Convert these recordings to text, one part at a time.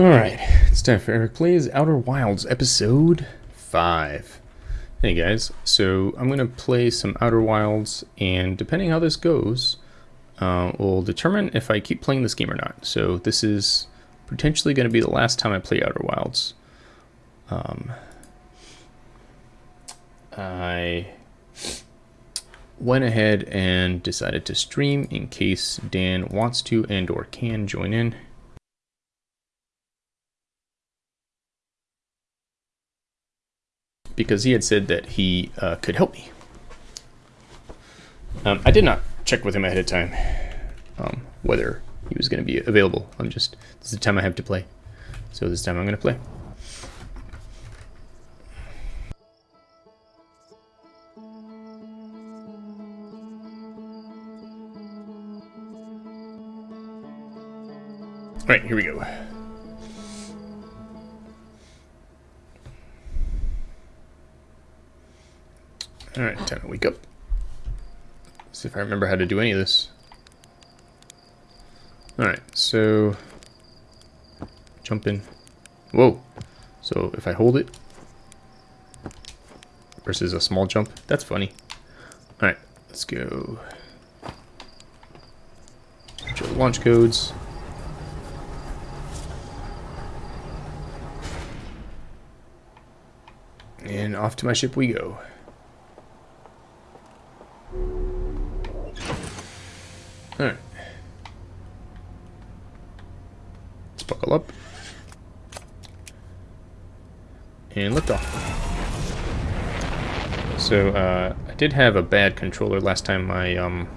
Alright, it's time for Eric Plays Outer Wilds, episode 5. Hey guys, so I'm going to play some Outer Wilds, and depending how this goes, uh, will determine if I keep playing this game or not. So this is potentially going to be the last time I play Outer Wilds. Um, I went ahead and decided to stream in case Dan wants to and or can join in. Because he had said that he uh, could help me. Um, I did not check with him ahead of time um, whether he was going to be available. I'm just, this is the time I have to play. So this time I'm going to play. All right, here we go. Alright, time to wake up. See if I remember how to do any of this. Alright, so... Jump in. Whoa! So if I hold it versus a small jump, that's funny. Alright, let's go. Launch codes. And off to my ship we go. Alright. Let's buckle up. Off. So, uh, I did have a bad controller last time my, um,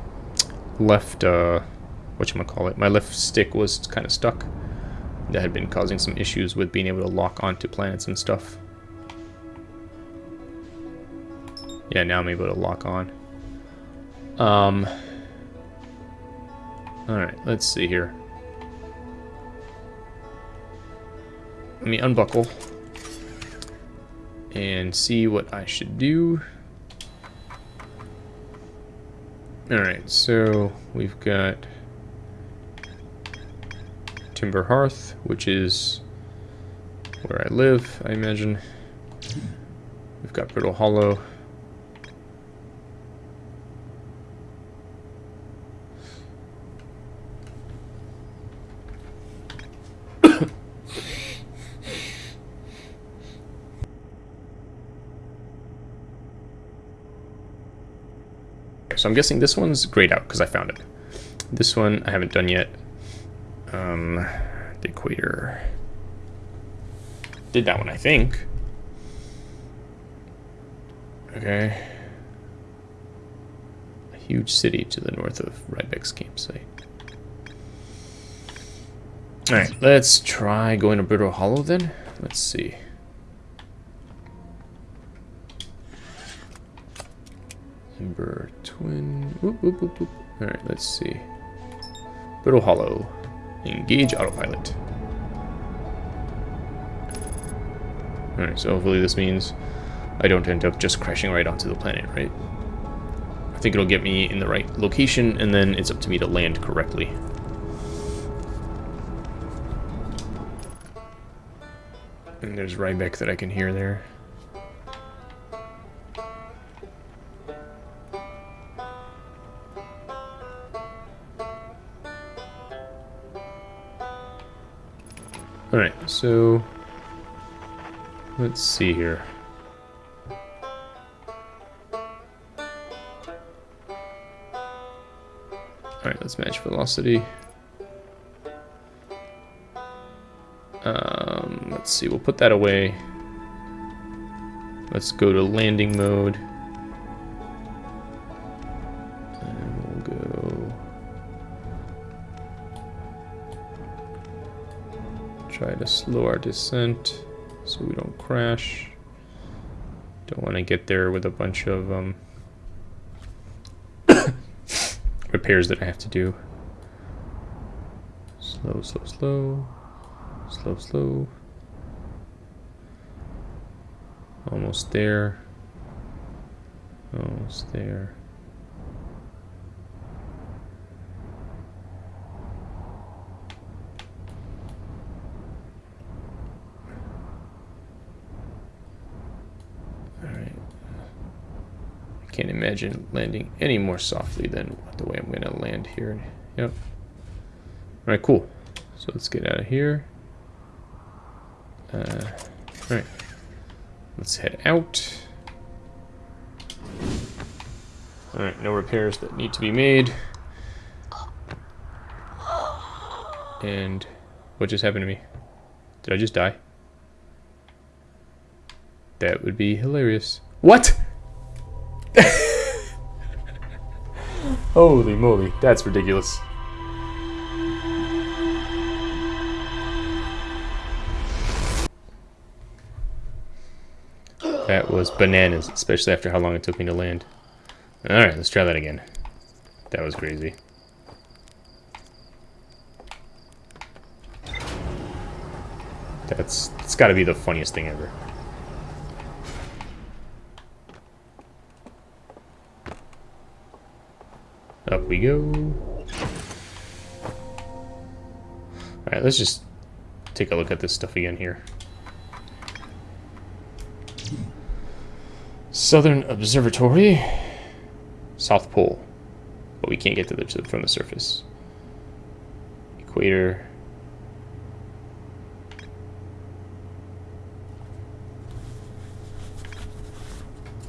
left, uh, whatchamacallit, my left stick was kind of stuck. That had been causing some issues with being able to lock onto planets and stuff. Yeah, now I'm able to lock on. Um, Alright, let's see here. Let me unbuckle and see what I should do. Alright, so we've got Timber Hearth, which is where I live, I imagine. We've got Brittle Hollow. I'm guessing this one's grayed out because I found it. This one I haven't done yet. Um, the equator. Did that one, I think. Okay. A huge city to the north of Riebeck's campsite. Alright, let's try going to Brittle Hollow then. Let's see. Ember Whoop, whoop, whoop, whoop. Alright, let's see. Brittle Hollow. Engage autopilot. Alright, so hopefully this means I don't end up just crashing right onto the planet, right? I think it'll get me in the right location, and then it's up to me to land correctly. And there's Riebeck that I can hear there. Alright, so let's see here. Alright, let's match velocity. Um, let's see, we'll put that away. Let's go to landing mode. Slow our descent so we don't crash. Don't want to get there with a bunch of um, repairs that I have to do. Slow, slow, slow. Slow, slow. Almost there. Almost there. Can't imagine landing any more softly than the way I'm going to land here. Yep. Alright, cool. So let's get out of here. Uh, Alright. Let's head out. Alright, no repairs that need to be made. And what just happened to me? Did I just die? That would be hilarious. What? Holy moly, that's ridiculous. That was bananas, especially after how long it took me to land. Alright, let's try that again. That was crazy. That's, it's gotta be the funniest thing ever. Up we go. Alright, let's just take a look at this stuff again here. Southern Observatory. South Pole. But we can't get to the, from the surface. Equator.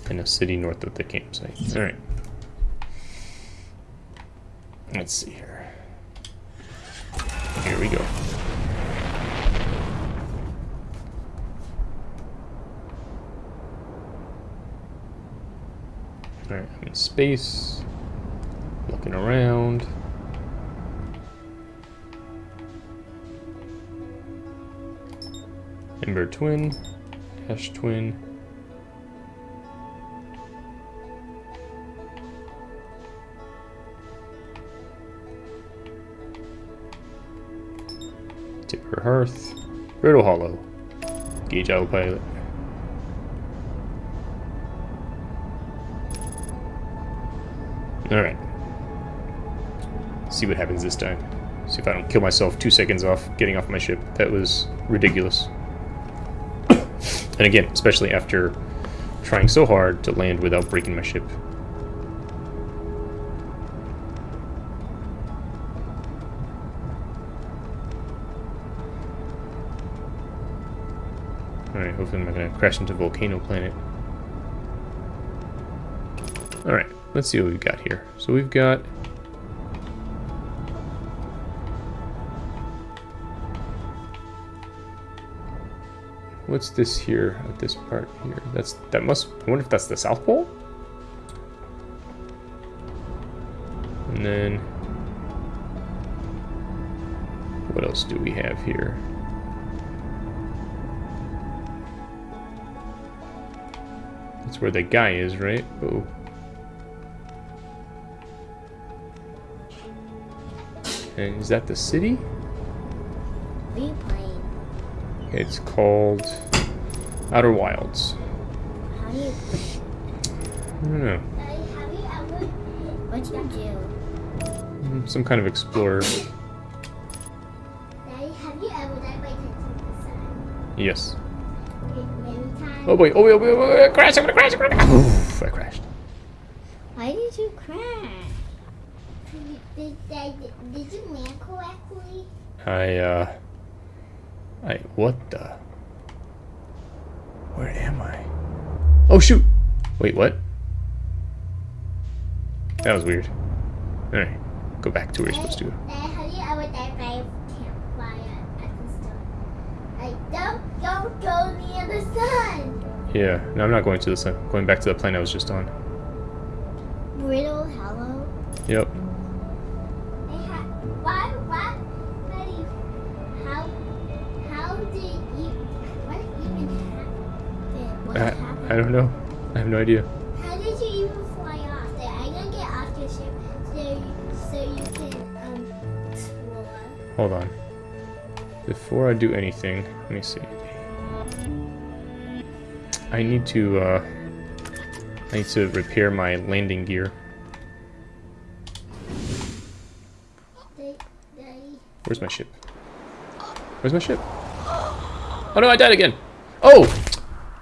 And a city north of the campsite. Alright. Let's see here. Here we go. Alright, I'm in space. Looking around. Ember Twin. Ash Twin. Hearth. Brittle Hollow. Gauge Autopilot. Alright. See what happens this time. See if I don't kill myself two seconds off getting off my ship. That was ridiculous. and again, especially after trying so hard to land without breaking my ship. Hopefully I'm not going to crash into Volcano Planet. Alright. Let's see what we've got here. So we've got... What's this here at this part here? That's that must I wonder if that's the South Pole? And then what else do we have here? That's where the guy is, right? Oh. And is that the city? What are you playing? It's called Outer Wilds. How do you play? I don't know. Daddy, have you ever... What you do? Some kind of explorer. Daddy, have you ever died by touching the sun? Yes. Okay, many times. Oh boy, oh boy, oh boy, oh boy, crash, I'm gonna crash, I'm gonna crash. Oof, I crashed. Why did you crash? Did, did, did, did you man correctly? I, uh... I, what the? Where am I? Oh shoot! Wait, what? That was weird. Alright, go back to where you're supposed to go. Daddy, have you ever died by a campfire at the sun? Like, don't, don't go near the sun! Yeah, no, I'm not going to the sun. Going back to the plane I was just on. Brittle Hollow? Yep. Why, why, how, how did you, what even happened? What I, happened? I don't know. I have no idea. How did you even fly off there? I'm gonna get off your ship so you, so you can, um, explore. Hold on. Before I do anything, let me see. I need to, uh... I need to repair my landing gear. Where's my ship? Where's my ship? Oh no, I died again! Oh!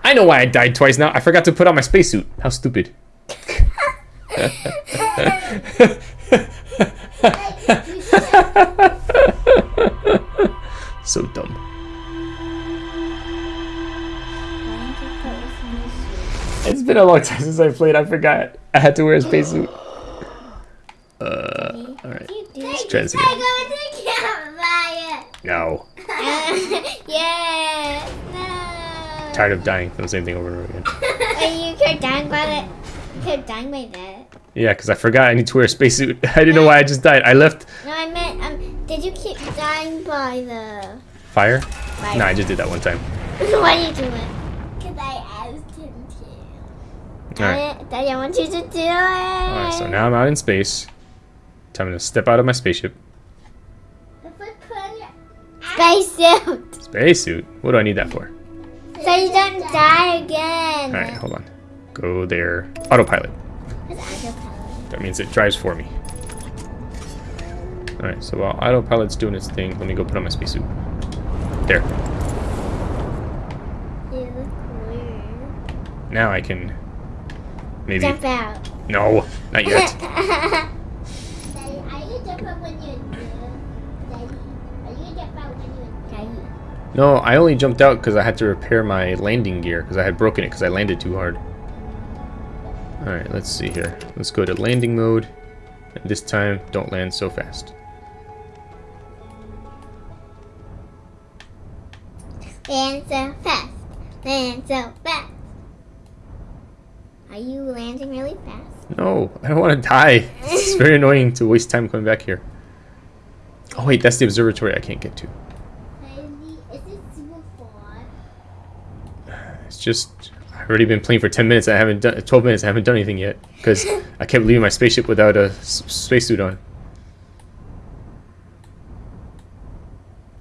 I know why I died twice now. I forgot to put on my spacesuit. How stupid. so dumb. It's been a long time since I played. I forgot. I had to wear a spacesuit. Uh, all right. Let's try this again. I No. go to campfire. yeah. No. Tired of dying from the same thing over and over again. You kept dying by that. You kept dying by that. Yeah, because I forgot I need to wear a spacesuit. I didn't know why I just died. I left No, I meant, um, did you keep dying by the fire. fire? No, I just did that one time. why are you doing? Because I asked him to. All right. Daddy, I want you to do it. All right. So now I'm out in space. Time to step out of my spaceship. Spacesuit. Spacesuit. What do I need that for? So you don't die again. All right. Hold on. Go there. Autopilot. Autopilot. That means it drives for me. All right. So while autopilot's doing its thing, let me go put on my spacesuit. There. You look weird. Now I can maybe. Jump out. No, not yet. Daddy, are you jump out when you're Daddy, are you jump out when you're Daddy? No, I only jumped out because I had to repair my landing gear because I had broken it because I landed too hard. Alright, let's see here. Let's go to landing mode. And this time, don't land so fast. Land so fast. Land so fast. Are you landing really fast? No, I don't want to die. It's very annoying to waste time coming back here. Oh wait, that's the observatory I can't get to. Is it super far? It's just, I've already been playing for 10 minutes. I haven't done, 12 minutes. I haven't done anything yet because I kept leaving my spaceship without a spacesuit on.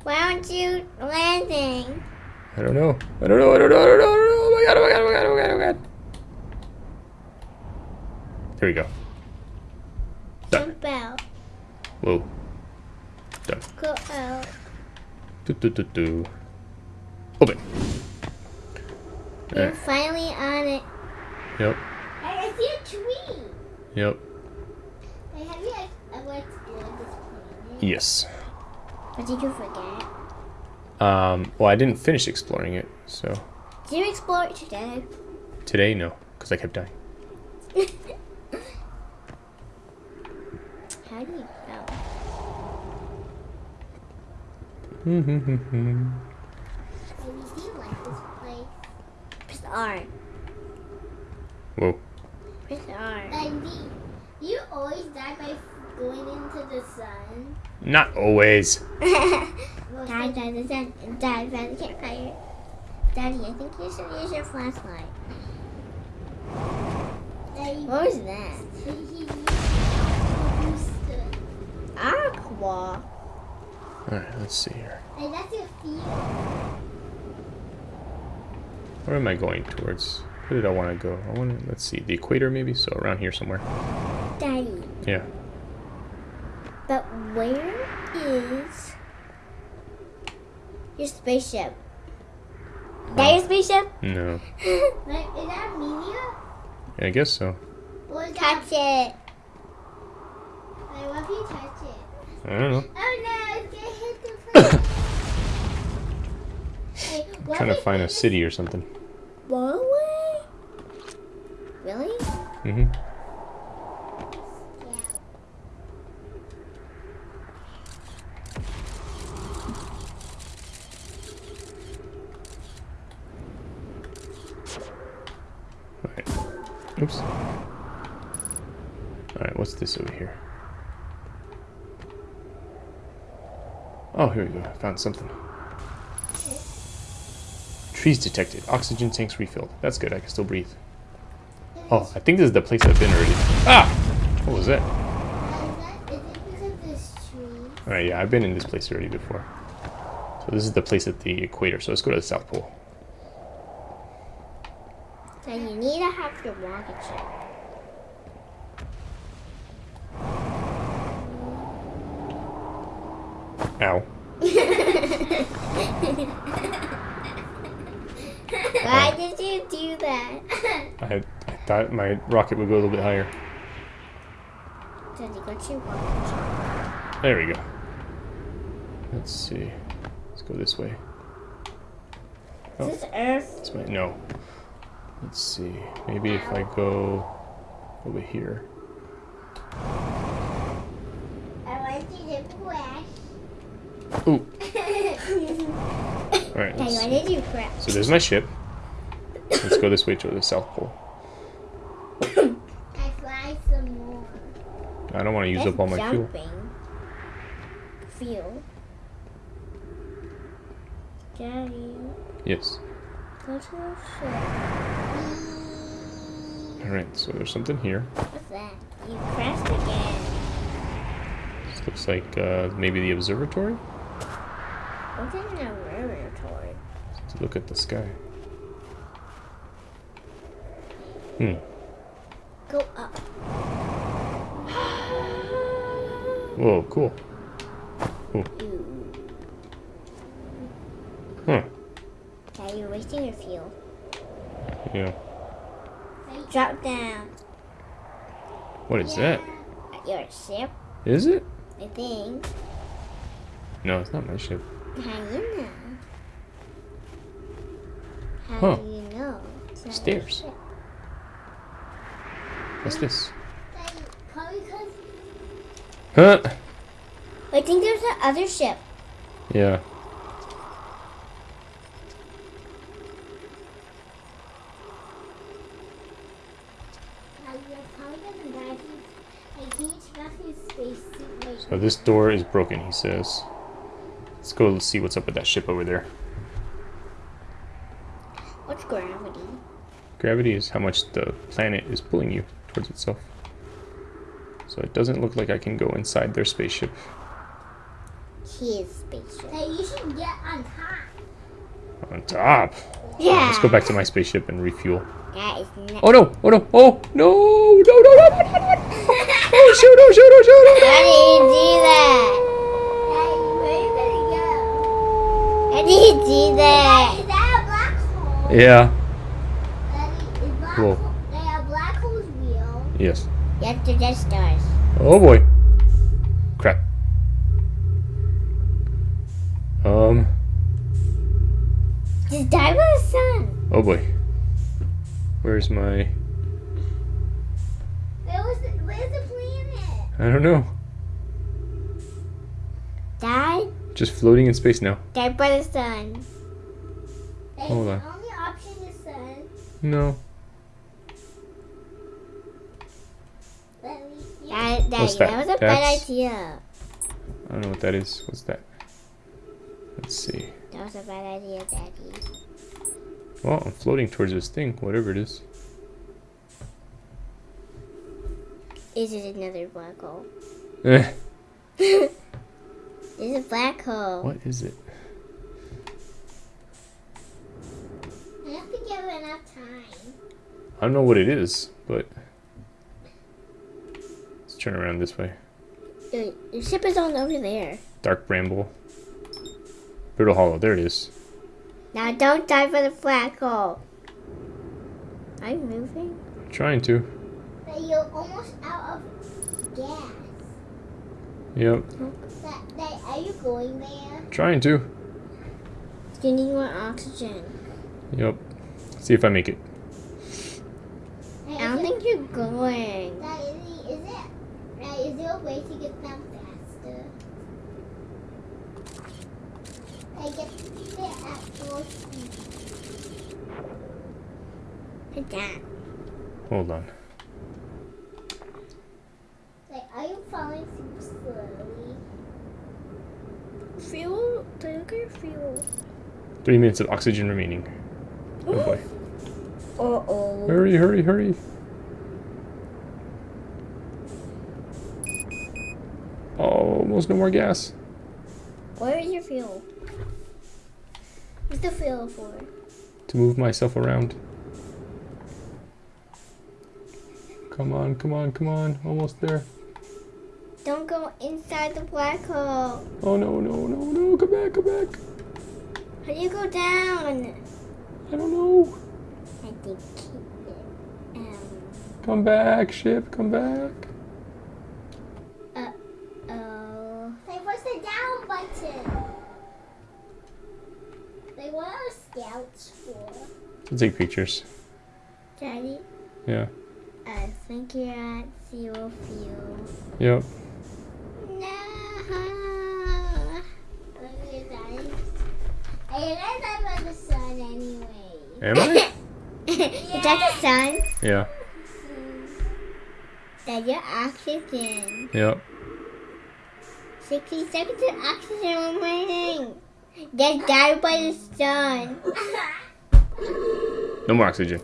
Why aren't you landing? I don't know. I don't know. I don't know. I don't know. I don't know. Oh my god. Oh my god. Oh my god. Oh my god. Oh my god. There we go. Done. Jump out. Whoa. Done. Go out. Do, do, do, do. Open. You're Alright. finally on it. Yep. I see a tree. Yep. Hey, have you ever explored this planet? Yes. Or did you forget? Um. Well, I didn't finish exploring it, so Did you explore it today? today no, because I kept dying. How do you know? Maybe do you like this place? Press R. Whoa. Press R. Andy, you always die by going into the sun. Not always. die by the sun and die by the campfire. Daddy, I think you should use your flashlight. What was that? Aqua. All right. Let's see here. Hey, that's your feet. Where am I going towards? Where did I want to go? I want to. Let's see. The equator, maybe. So around here somewhere. Daddy. Yeah. But where is your spaceship? That your spaceship? No. is that Amelia? I guess so. touch it. Wait, what if you touch it? I don't know. Oh no, it's gonna hit the plate. hey, Trying to find a city or something. blow away? Really? Mm-hmm. Alright. Oops. Alright, what's this over here? Oh, here we go. I found something. Trees detected. Oxygen tanks refilled. That's good. I can still breathe. Oh, I think this is the place I've been already. Ah! What was that? Alright, yeah, I've been in this place already before. So this is the place at the equator. So let's go to the South Pole. So you need to have your rocket ship. Ow. Why did you do that? I, I thought my rocket would go a little bit higher. Daddy, go to watch. There we go. Let's see. Let's go this way. Oh. Is this oh. Earth? This way. No. Let's see. Maybe if I go over here. I want you to crash. Ooh. All right. Daddy, Let's why see. did you crash? So there's my ship. Let's go this way to the South Pole. I fly some more. I don't want to use up all my fuel. jumping. Fuel. Daddy, Yes. go to the ship. All right. So there's something here. What's that? You crashed again. This looks like uh, maybe the observatory. What's in the laboratory? To look at the sky. Hmm. Go up. Whoa. Cool. Ew. Huh. Daddy, you're wasting your fuel. Yeah. Drop down. What is that? Your ship, Is it? I think. No, it's not my ship. How do you know? How Huh. do you know? Stairs. What's this? Huh? I think there's the other ship. Yeah. So this door is broken, he says. Let's go see what's up with that ship over there. What's gravity? Gravity is how much the planet is pulling you towards itself. So it doesn't look like I can go inside their spaceship. His spaceship. Hey, you should get on top. On top. Yeah. Let's go back to my spaceship and refuel. That is not. Oh no! Oh no! Oh no! No! No! No! no, no, no. Oh shoot! Oh shoot! Oh shoot! How Oh, do you do that? How do you do that? Is that a black hole? Yeah. Cool. they are black holes real? Yes. Yes, they're just stars. Oh boy. Crap. Um. Just die by the sun. Oh boy. Where's my? Where was the, where's the planet? I don't know. Die? Just floating in space now. Die by the sun. Hold on. The only option is sun. No. That, that, What's that? that? was a bad idea. I don't know what that is. What's that? Let's see. That was a bad idea, Daddy. Well, I'm floating towards this thing, whatever it is. Is it another black hole? Eh. It's a black hole. What is it? I have to give it enough time. I don't know what it is, but turn around this way. The, the ship is on over there. Dark Bramble. Brittle Hollow, there it is. Now don't die for the black hole. Are you moving? Trying to. But you're almost out of gas. Yep. That, that, are you going there? Trying to. You need more oxygen. Yep. See if I make it. I don't think you're going. That is, is it? Right, is there a way to get them faster? I get there at full speed. Like that. Hold on. Like, are you falling super slowly? Fuel? Take your fuel. Three minutes of oxygen remaining. Oh boy. Uh oh. Hurry, hurry, hurry. Oh, almost no more gas. Where is your fuel? What's the fuel for? To move myself around. Come on, come on, come on. Almost there. Don't go inside the black hole. Oh no, no, no, no. Come back, come back. How do you go down? I don't know. I think it um, Come back, ship, come back. Scouts for? To take pictures. Daddy, Yeah. I think you're at zero field. Yep. No. Look at Daddy. Hey, that's up on the sun anyway. Am I? Is that the sun? Yeah. That's your oxygen. Yep. 60 seconds of oxygen remaining. Get died by the sun. No more oxygen.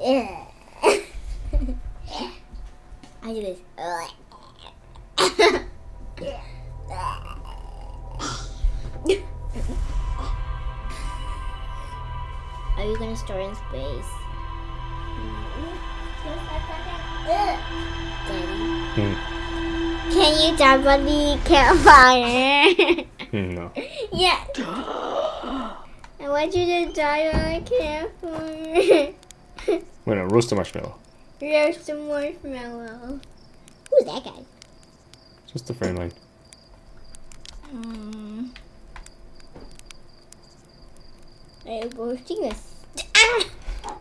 Yeah. I do this. Are you gonna store in space? Daddy, Hmm. can you jump on the campfire? Hmm, no. yeah. Want you to die on campfire. I'm gonna roast a marshmallow. Roast a marshmallow. Who's that guy? Just a friend line. Hmm. I'm roasting this. Ah!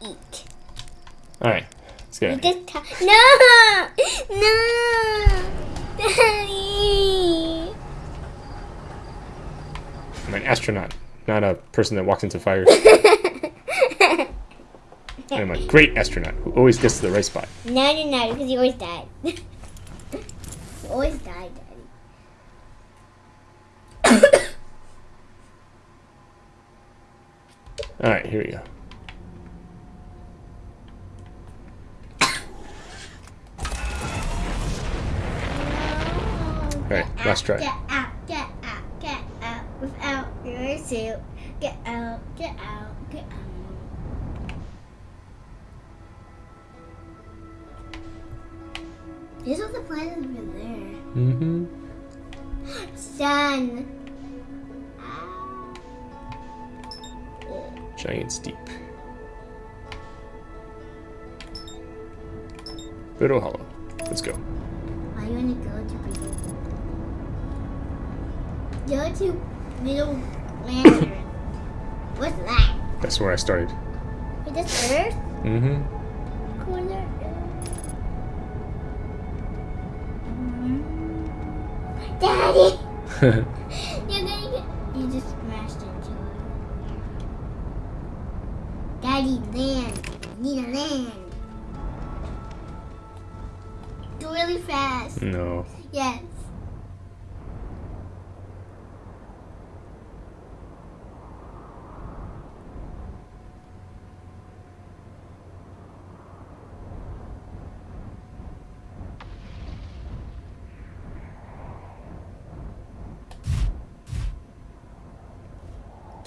Eat. Alright. Let's get Eat out of here. this ti- No! No! Daddy! I'm an astronaut, not a person that walks into fires. I'm a great astronaut who always gets to the right spot. no, no, no, because you always died. you always died, Daddy. Alright, here we go. Alright, last try. Get out, get out, get out without your suit. Get out, get out, get out. This was the planet over there. Mm-hmm. Sun. Giant's Deep. Brittle Hollow. Let's go. Why you wanna go to middle? Go to middle lantern. What's that? That's where I started. Wait, that's Earth? Mm-hmm. Corner Earth. Daddy!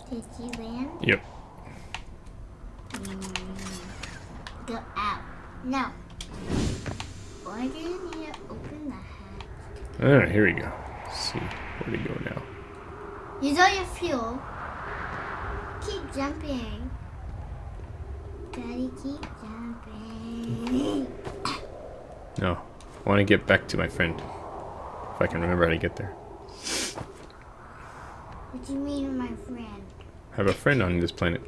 Did you land? Yep. Mm. Go out. No. Why do you need to open the hatch? Alright, here we go. Let's see. Where to go now? Use all your fuel. Keep jumping. Daddy, keep jumping. No. I want to get back to my friend. If I can remember how to get there. What do you mean, my friend? I have a friend on this planet.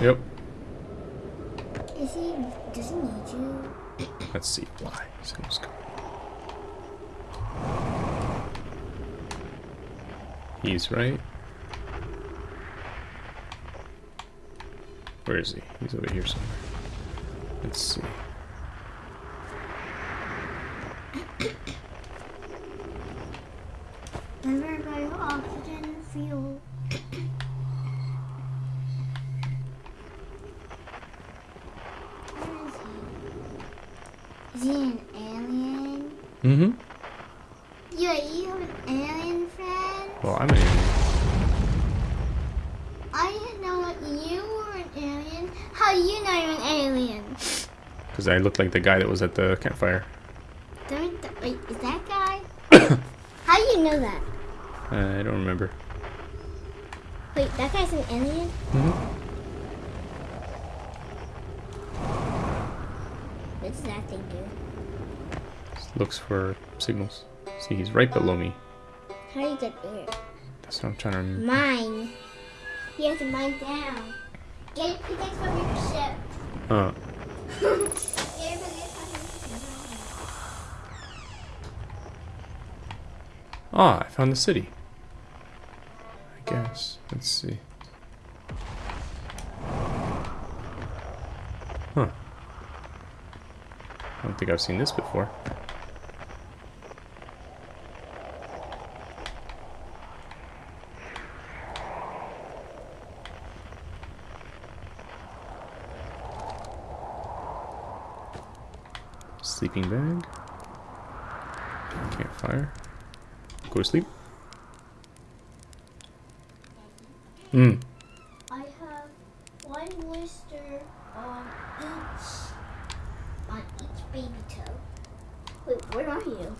Yep. Is he? Does he need you? Let's see. Why? So let's go. He's right. Where is he? He's over here somewhere. Let's see. Never buy oxygen and fuel. Where is he? Is he an alien? Mm-hmm. You, you have an alien friend? Well, I'm an alien. I didn't know that you were an alien. How do you know you're an alien? Because I looked like the guy that was at the campfire. Wait, is that guy? How do you know that? Uh, I don't remember. Wait, that guy's an alien? Mm-hmm. What does that thing do? Looks for signals. See, he's right below me. How do you get there? That's what I'm trying to remember. Mine. You have to mine down. Get a pickaxe from your ship. Uh, Ah, I found the city. I guess. Let's see. Huh. I don't think I've seen this before. Sleeping bag. Campfire. Go to sleep. Hmm. I have one blister on each on each baby toe. Wait, where are you?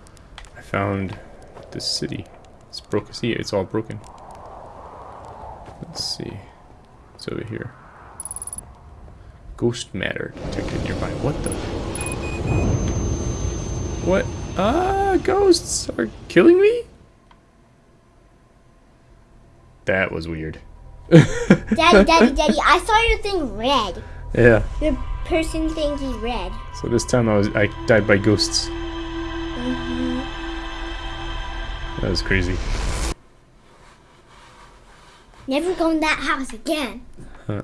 I found the city. It's broken. See, it's all broken. Let's see. It's over here. Ghost matter detected nearby. What the? What? Ah, ghosts are killing me? That was weird. Daddy, daddy, daddy, I saw your thing red. Yeah. Your person thingy red. So this time I was I died by ghosts. hmm That was crazy. Never go in that house again. Huh.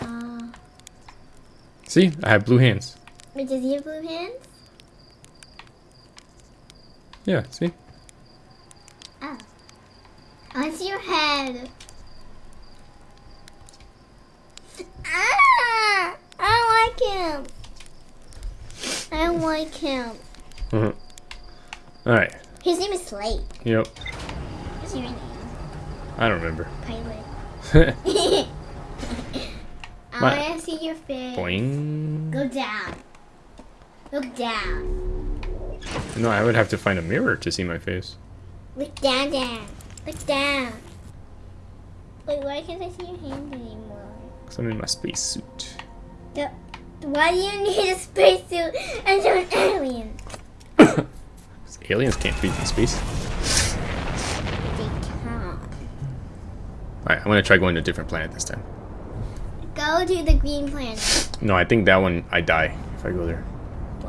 Uh, See, I have blue hands. Wait, does he have blue hands? Yeah. See. Oh. I see your head. Ah! I don't like him. I don't like him. Uh-huh. All right. His name is Slate. Yep. What's your name? I don't remember. Pilot. I want to see your face. Boing. Go down. Look down. No, I would have to find a mirror to see my face. Look down, down. Look down. Wait, why can't I see your hand anymore? Because I'm in my spacesuit. The, why do you need a spacesuit and you're an alien? Because Aliens can't breathe in space. They can't. Alright, I'm gonna try going to a different planet this time. Go to the green planet. No, I think that one I die if I go there.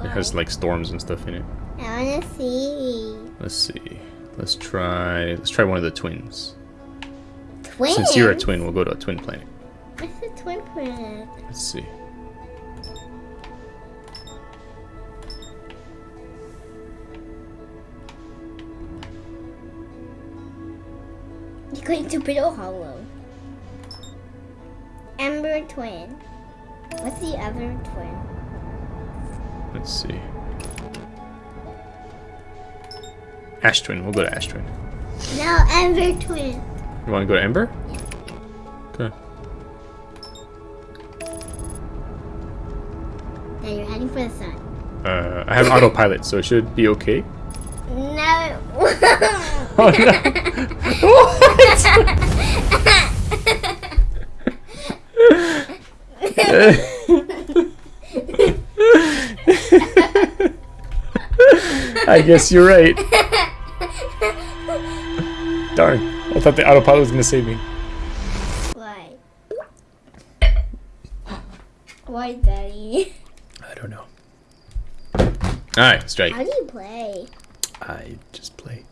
Why? It has like storms and stuff in it. I wanna see. Let's see. Let's try. Let's try one of the twins. Twins? Since you're a twin, we'll go to a twin planet. What's a twin planet? Let's see. You're going to Brittle Hollow. Ember twin. What's the other twin? Let's see. Ash twin. We'll go to Ash twin. No, Ember twin. You want to go to Ember? Yeah. Okay. Now you're heading for the sun. Uh, I have autopilot, so it should be okay. No. Oh I guess you're right. Darn. I thought the autopilot was gonna save me. Why? Why, Daddy? I don't know. Alright, strike. How do you play? I just play.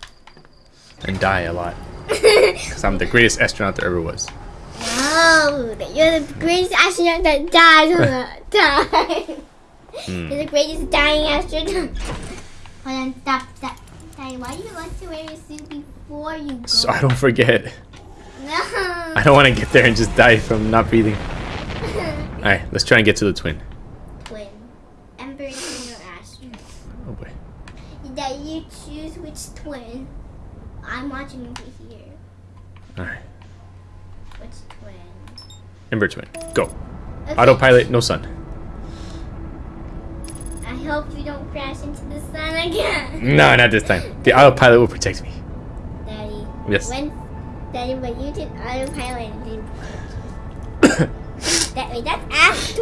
And die a lot. Because I'm the greatest astronaut there ever was. No, you're the greatest astronaut that dies all the time. Hmm. You're the greatest dying astronaut. Hold on, stop, stop. Daddy, why do you like to wear your suit before you go? So I don't forget. No. I don't want to get there and just die from not breathing. Alright, let's try and get to the twin. Twin. Ember twin or Astro? Oh boy. That you choose which twin. I'm watching over here. Alright. Which twin? Ember twin. Go. Okay. Autopilot, no sun. I hope you don't crash into the sun again. No, not this time. The autopilot will protect me. Daddy. Yes. When, Daddy, when you did autopilot, That wait, that's Ash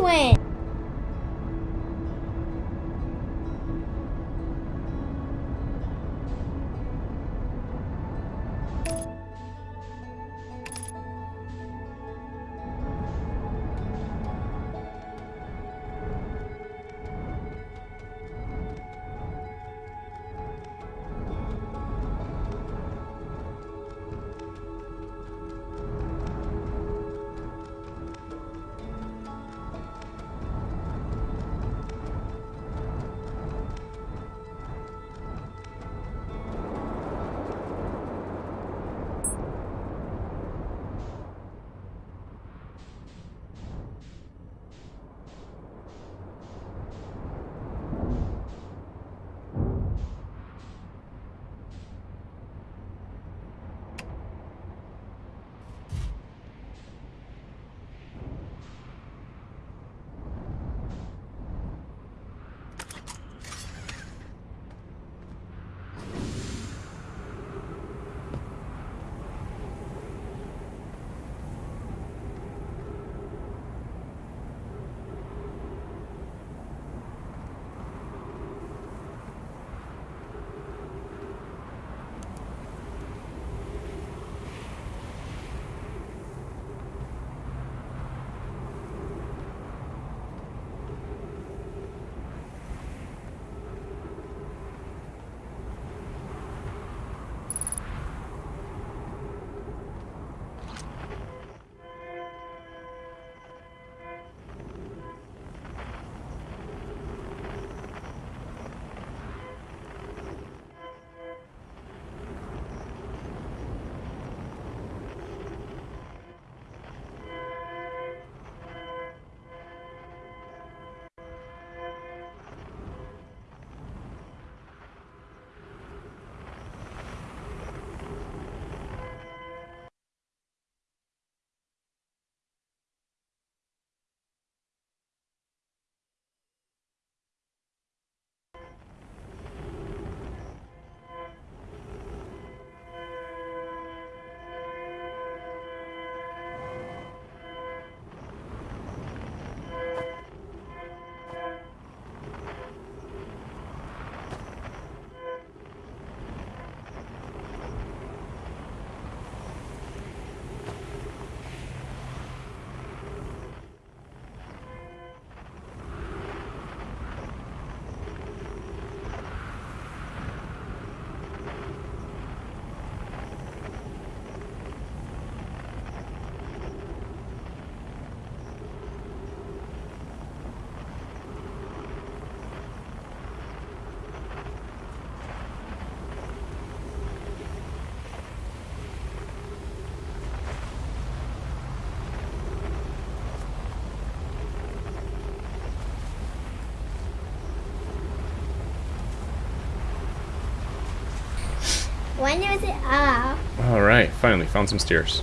When was it up? All right, finally found some stairs.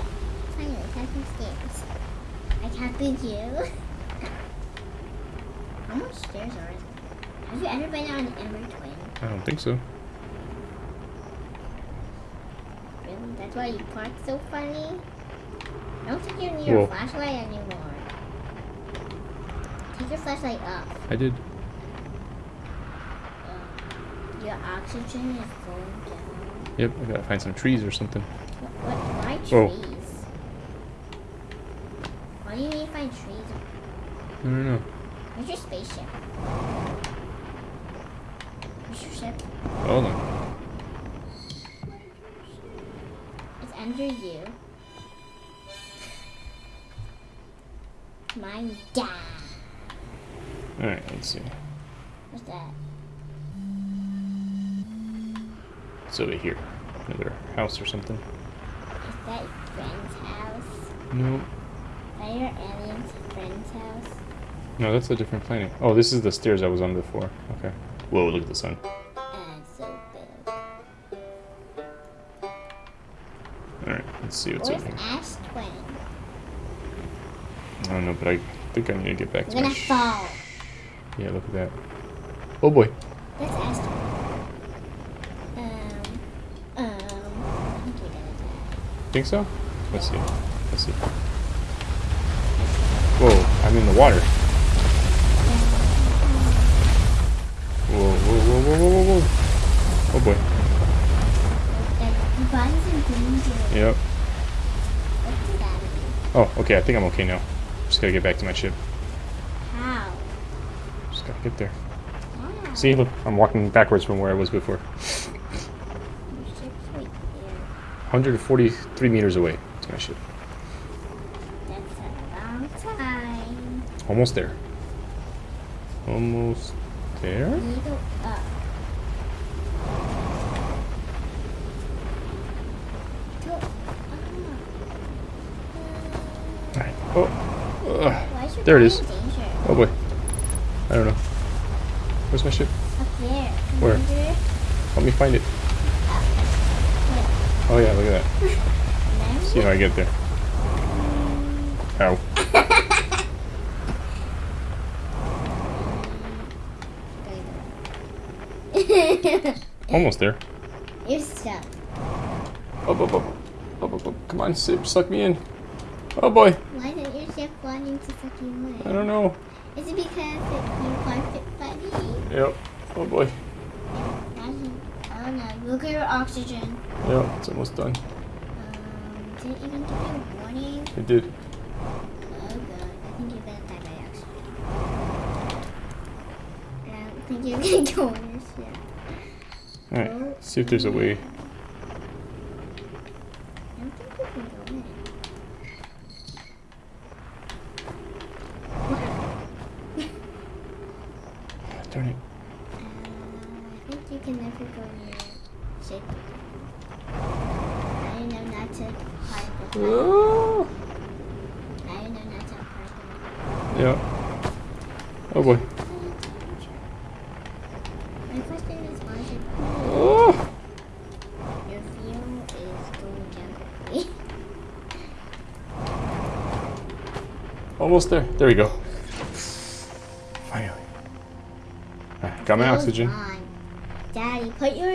Finally, have some stairs. I copied you. How much stairs are there? Have you ever been on Ember Twin? I don't think so. Really? That's why you park so funny? I don't think you need your Whoa. flashlight anymore. Take your flashlight up. I did. Your oxygen is going down. Yep, I gotta find some trees or something. What? what why Whoa. trees? Why do you need to find trees? I don't know. Where's your spaceship? Where's your ship? Hold on. It's under you. Mine dad. All right, let's see. What's that? It's over here. Another house or something. Is that friend's house? No, that your alien's friend's house? no, that's a different planet. Oh, this is the stairs I was on before. Okay. Whoa, look at the sun. Uh, so. All right, let's see what's Where's over here. Ash Twin? I don't know, but I think I need to get back We're to my. gonna fall. Yeah, look at that. Oh boy. That's Ash Twin. Um, um, I think you're gonna die. Think so? Let's see. Let's see. Whoa, I'm in the water. Whoa, whoa, whoa, whoa, whoa, whoa, whoa. Oh boy. Your body's in danger. Yep. What's that mean? Oh, okay, I think I'm okay now. Just gotta get back to my ship. How? Just gotta get there. See, look, I'm walking backwards from where I was before. Your ship's right there. 143 meters away to my ship. That's a long time. Almost there. Almost there? You go up. Go up. Alright. Oh. Ugh. Why is your There it is. Oh boy. I don't know. Where's my ship? Up there. Where? Help me find it. Oh yeah, look at that. See how I get there. Ow. Almost there. You're stuck. Up, up, up. Up, up, up. Come on, ship, suck me in. Oh boy. Why isn't your ship wanting to suck you in? I don't know. Is it because it, you parked it funny? Yep. Oh boy. Imagine. Oh no, look at your oxygen. Yep, it's almost done. Um, did it even give you a warning? It did. Oh god, I think you're gonna die by accident. I don't think you're gonna go your ship. Alright, see if there's a way. I don't think you can go in. Darn it. Uh, I think you can never go near ship again. I don't know not to park the Oh. I don't know not to park Yeah. Oh boy. My question is why is your, Oh. your fuel is going down quickly? Almost there. There we go. Finally. Alright, got my oxygen. gone. Daddy, put your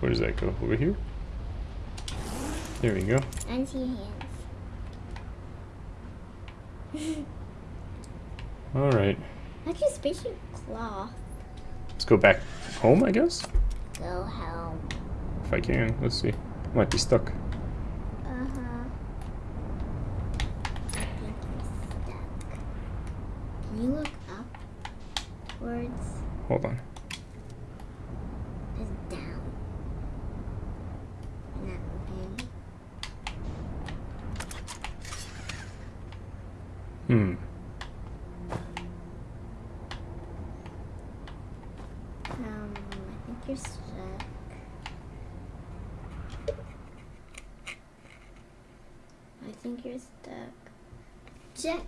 Where does that go? Over here? There we go. And see hands. Alright, How'd your spaceship cloth let's go back home, I guess? go home? If I can. Let's see. Might be stuck. Uh-huh. I think you're stuck. Can you look upwards? Hold on. Is down. Not moving. Hmm. Um, I think you're stuck. I think you're stuck. Jet.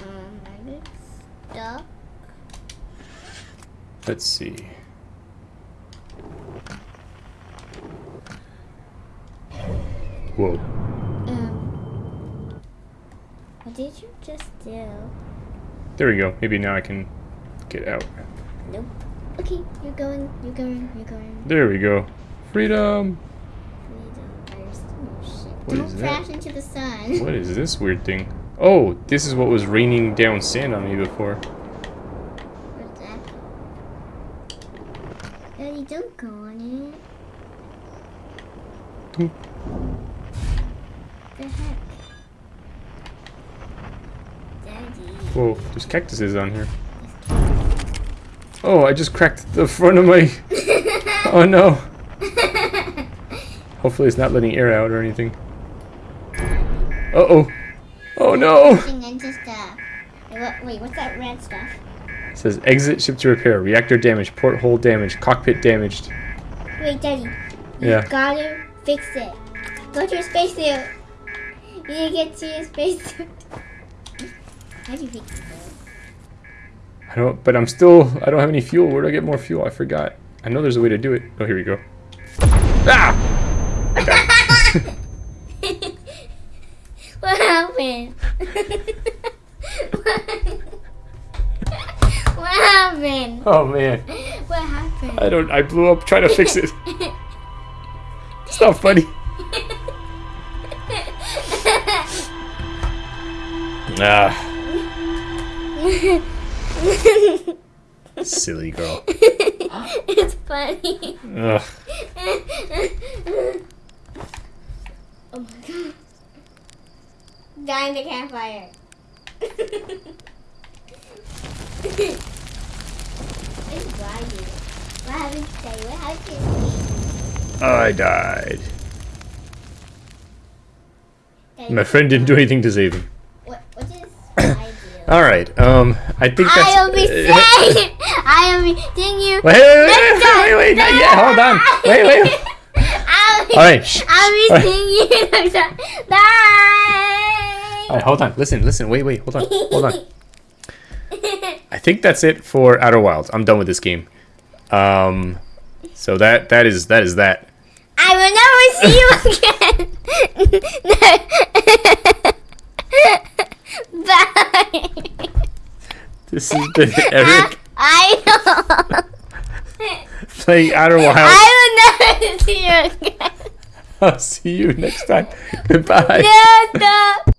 Um, are you stuck? Let's see. Whoa. Um, what did you just do? There we go. Maybe now I can get out. Nope. Okay, you're going, you're going, you're going. There we go. Freedom! Freedom. What Don't is that? crash into the sun. What is this weird thing? Oh, this is what was raining down sand on me before. What's don't go on it. The heck? Daddy. Whoa, there's cactuses on here. Oh, I just cracked the front of my... Oh no. Hopefully it's not letting air out or anything. Uh-oh. Oh no! Stuff. Uh, wait, what's that red stuff? Says exit ship to repair. Reactor damaged. Porthole damaged. Cockpit damaged. Wait, Daddy. You Yeah. gotta fix it. Go to your spacesuit. You need to get to your spacesuit. How do you fix it? I don't, but I'm still, I don't have any fuel. Where do I get more fuel? I forgot. I know there's a way to do it. Oh, here we go. Ah! what happened? what happened? Oh man. What happened? I don't, I blew up trying to fix it. It's not funny. Ah, silly girl. it's funny. Ugh. oh my god. Die in the campfire. It's lying. What happened today? What happened I died. My friend didn't do anything to save him. What, what is All right. Um, I think that's. I will be safe. I will be. Didn't you? Wait, wait, wait, wait, wait, wait, not yet. Hold on. Wait, wait. I'll be, All right. I'll be right. singing. Bye. All right, hold on. Listen, listen. Wait, wait. Hold on. Hold on. I think that's it for Outer Wilds. I'm done with this game. Um, so that that is that is that. I will never see you again. Bye. This has been Eric I know. playing Outer Wilds. I will never see you again. I'll see you next time. Goodbye. No, stop.